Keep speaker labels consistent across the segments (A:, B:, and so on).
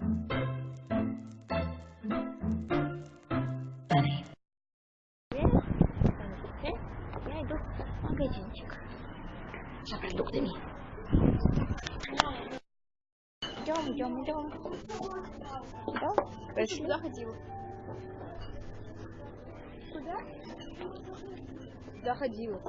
A: Я иду в магазинчик за продуктами. Идем, идем, идем. Идем. Пошли.
B: Куда ходила? Куда? Куда ходила?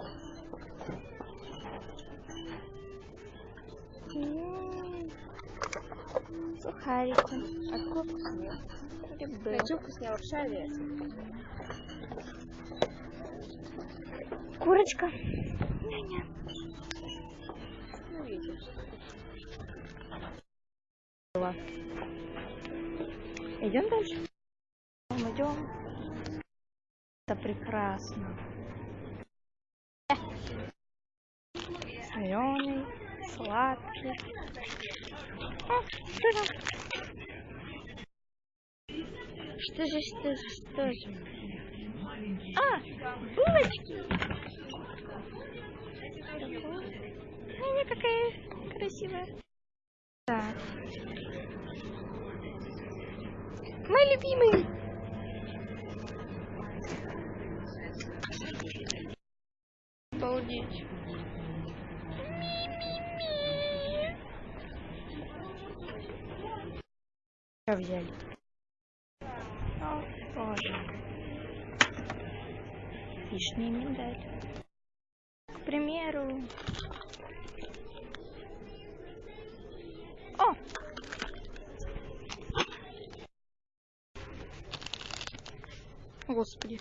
A: Сухарики.
B: А какой вкусный?
A: Грибы.
B: Хочу вкуснее лапша это?
A: Курочка. Няня.
B: Ну, видишь.
A: Идем дальше. Идем, идем. Это прекрасно. Соленый, сладкий. О, что там? Что же, что же, что же? А, булочки. Няня какая красивая. Так. Мой любимый. Обалдеть. Взяли? Боже. Лишний миндаль. К примеру. О! Господи.